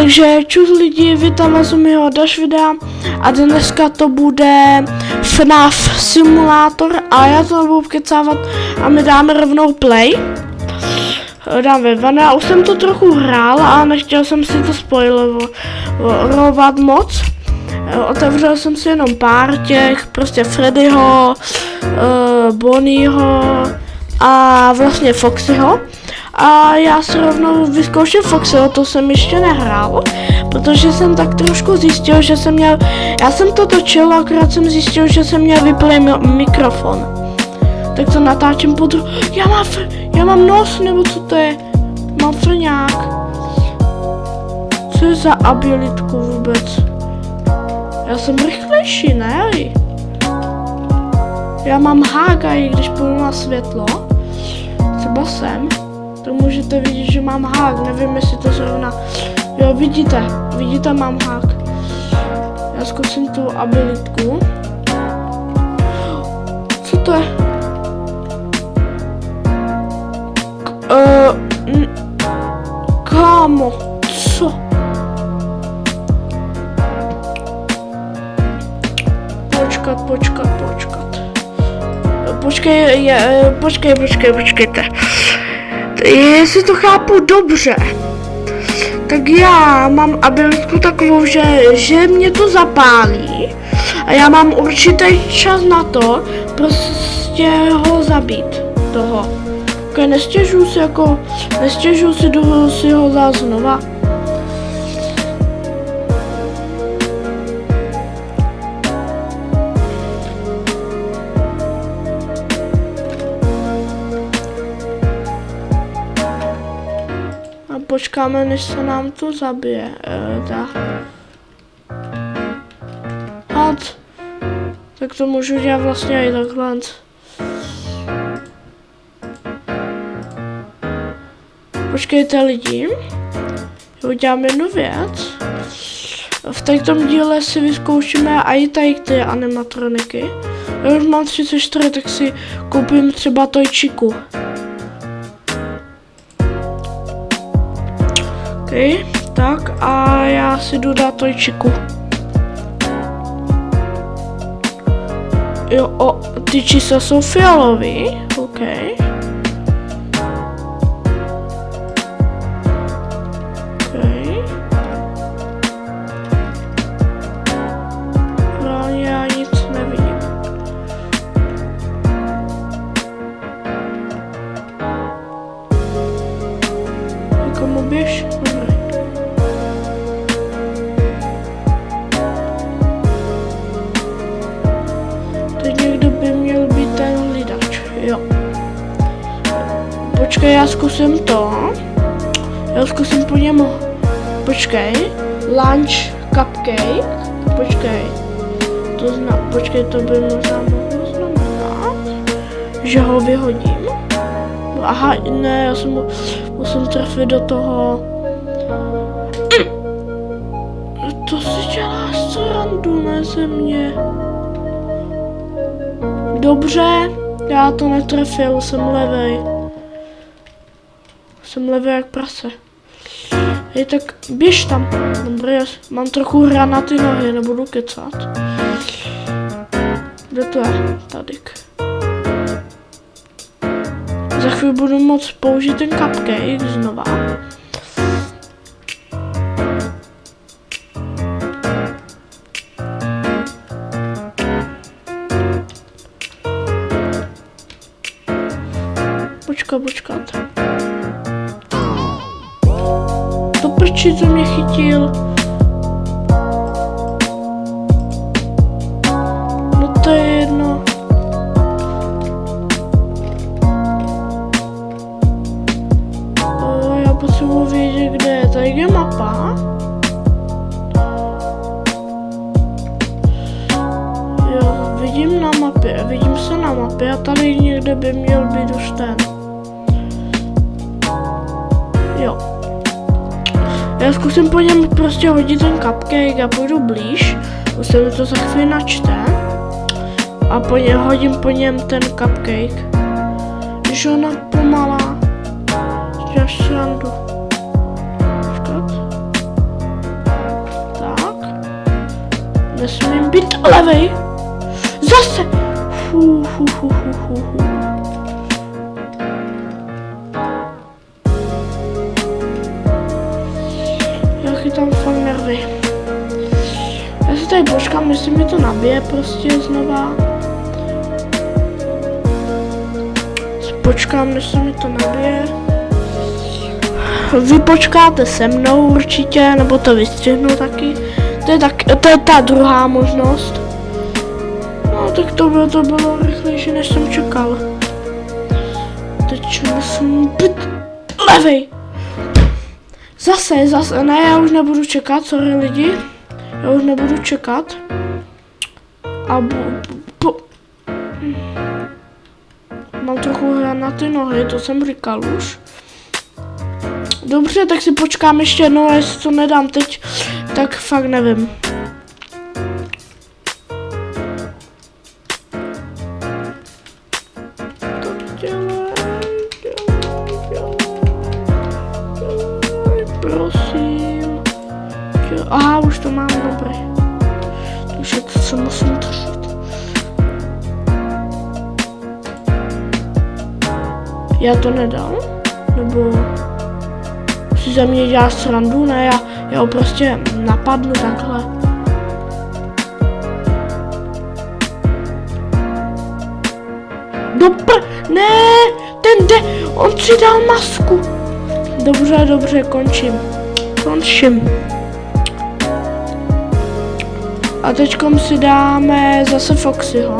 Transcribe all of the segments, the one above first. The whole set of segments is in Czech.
Takže čus lidi, vítám vás u mého Dash videa a dneska to bude FNAF simulátor a já to nebudu kecávat a my dáme rovnou play. Dáme ven, já už jsem to trochu hrál a nechtěl jsem si to spoilerovat moc. Otevřel jsem si jenom pár těch, prostě Freddyho, uh, Bonnieho a vlastně Foxyho. A já si rovnou vyzkouším Foxyho, to jsem ještě nehrál, protože jsem tak trošku zjistil, že jsem měl, já jsem to točil, akorát jsem zjistil, že jsem měl vyplý mi mikrofon. Tak to natáčím pod... Já mám, já mám nos, nebo co to je? Mám frňák. Co je za abilitku vůbec? Já jsem rychlejší, ne? Já mám hága, i když půjdu na světlo. Třeba sem to můžete vidět, že mám hák. Nevím, jestli to zrovna... Jo, vidíte, vidíte, mám hák. Já zkusím tu abilitku. Co to je? Uh, kámo, co? Počkat, počkat, počkat. Počkej, je, počkej, počkej, počkejte jestli to chápu dobře, tak já mám abilitku takovou, že, že mě to zapálí a já mám určitý čas na to prostě ho zabít, toho. Okay, nestěžuji si jako, nestěžuji si, si ho dát znova. Počkáme, než se nám to zabije. E, ta. Had. Tak to můžu dělat vlastně i takhle. Počkejte lidi. Udělám jednu věc. V tomto díle si vyzkoušíme i tady ty animatroniky. Já už mám 34, tak si koupím třeba tojčiku. OK, tak a já si jdu dát tojčiku. Jo, o, ty čísla jsou fialový, OK. Já zkusím to. Já zkusím po něm. Počkej. Lunch cupcake. Počkej. To zna, počkej, to by možná mohlo znamenat, že ho vyhodím. Aha, ne, já jsem musím trefit do toho. To si děláš srandu, ne ze mě. Dobře, já to netrefil, jsem levej. Jsem levý jak prase. Hej, tak běž tam. Dobrý, mám trochu hra na ty nohy, nebudu kecat. Kde to je? Tadyk. Za chvíli budu moct použít ten cupcake znova. Počkat, počkat. Prči, co mě chytil. No to je jedno. O, já potřebuji vědět, kde je. Tady je mapa. Jo, vidím na mapě, vidím se na mapě a tady někde by měl být už ten. Já zkusím po něm prostě hodit ten cupcake a půjdu blíž. Už se mi to za chvíli načte. A po něm hodím po něm ten cupcake. Když ona pomalá, já srandu. Tak. Nesmím být levej. Zase. Fuh, fuh, fuh, fuh, fuh. Tady počkám, jestli mi to nabije prostě znova. Počkám, než se mi to nabije. Vy počkáte se mnou určitě, nebo to vystřihnu taky. To je, tak, to je ta druhá možnost. No tak to bylo, to bylo rychlejší, než jsem čekal. Teď musím být levej. Zase, zase, ne, já už nebudu čekat, sorry lidi. Já už nebudu čekat. A bu, bu, Mám trochu na ty nohy, to jsem říkal už. Dobře, tak si počkám ještě jednou, a jestli to nedám teď, tak fakt nevím. Prosím. Aha, už to mám dobré. Je to, co musím držet. Já to nedal? Nebo si ze mě dělá srandu? Ne, já, já ho prostě napadnu takhle. Dobr, ne, ten jde, on si dal masku. Dobře, dobře, končím. Končím. A teďkom si dáme zase Foxyho.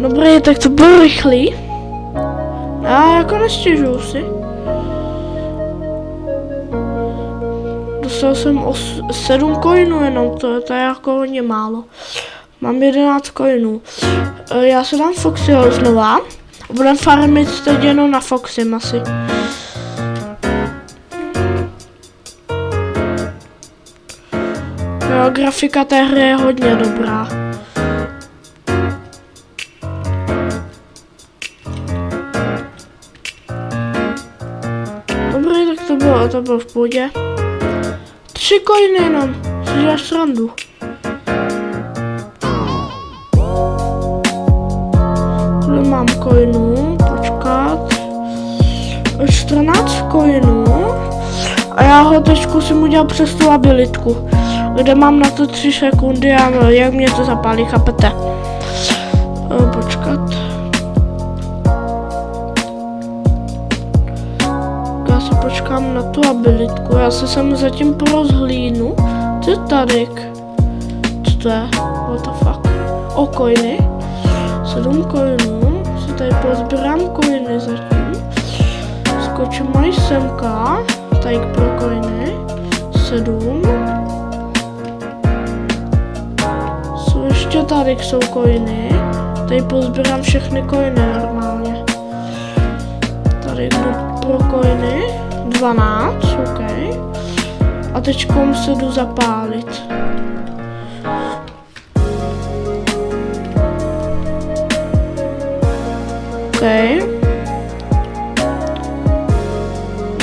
Dobrý, tak to bylo rychlý. Já jako nestěžuju si. Dostal jsem os, 7 coinů jenom, to, to je jako hodně málo. Mám 11 coinů. E, já se dám Foxyho znova. Budem farmit teď jenom na Foxy asi. Jo, grafika té hry je hodně dobrá. Dobrý, tak to bylo, to bylo v pohodě. Tři coiny jenom, si děláš srandu. Kolik mám coinů, počkat. 14 coinů. A já ho teď zkusím udělat přes tu abilitku. Kde mám na to 3 sekundy a jak mě to zapálí, chápete? O, počkat. Tu abilitku. Já se sem zatím porozhlídnu. Ty tady. Co to je? What the fuck? O, coiny. 7 coinů. Si tady pozbírám coiny zatím. Skočím mají semka. Tady pro coiny. 7. Jsou ještě tady jsou coiny. Tady pozbírám všechny coiny normálně. Tady pro coiny. 12, OK. A teď se jdu zapálit. OK.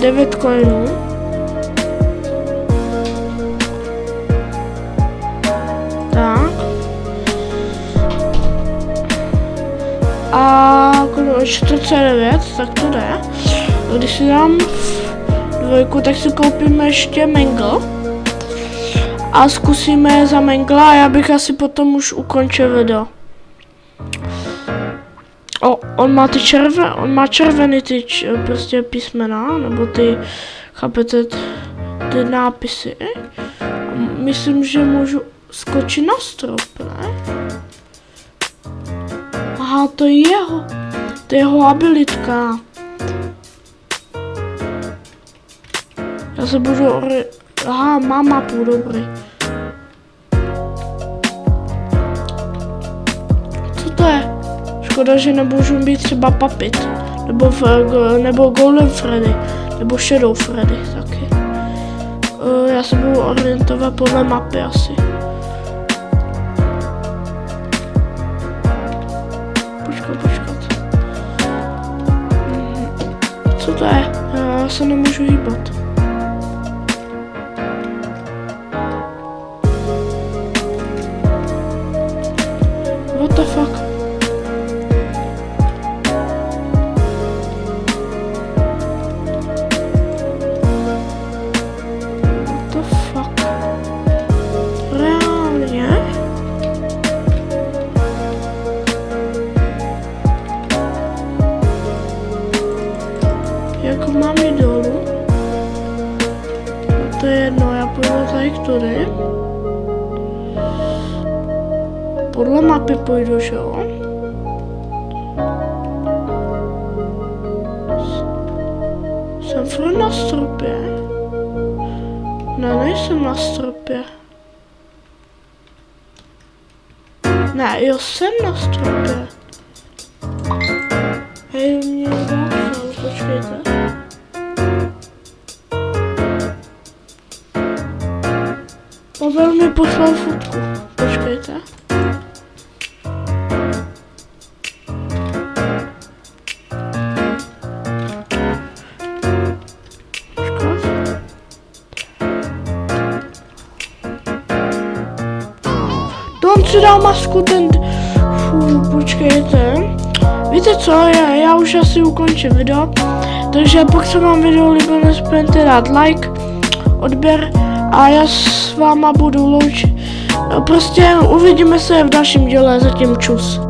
9 coinů. Tak. A kolik 49, tak to jde. Když si dám dvojku, tak si koupíme ještě Mangle. A zkusíme za Mangla a já bych asi potom už ukončil video. O, on má ty červené, on má červený ty č, prostě písmena, nebo ty, chápete, ty nápisy. Myslím, že můžu skočit na strop, ne? Aha, to je jeho, to je jeho abilitka. Já se budu, aha, mám mapu, dobrý. Co to je? Škoda, že nemůžu být třeba Papit. Nebo, v, nebo Golden Freddy. Nebo Shadow Freddy taky. Uh, já se budu orientovat podle mapy asi. Počkat, počkat. Mhm. Co to je? Já se nemůžu hýbat. Jako mám jít dolů? No to je jedno, já půjdu tady k tudy. Podle mapy půjdu, že jo? Jsem furt na stropě. Ne, nejsem na stropě. Ne, jo, jsem na stropě. Hej, mě někdo napsal, počkejte. Mobil mi poslal fotku. Počkejte. On si dal masku ten... Fů, počkejte. Víte co, já, já už asi ukončím video. Takže pokud se vám video líbilo, nezapomeňte dát like, odběr a já s váma budu loučit. Prostě uvidíme se v dalším díle, zatím čus.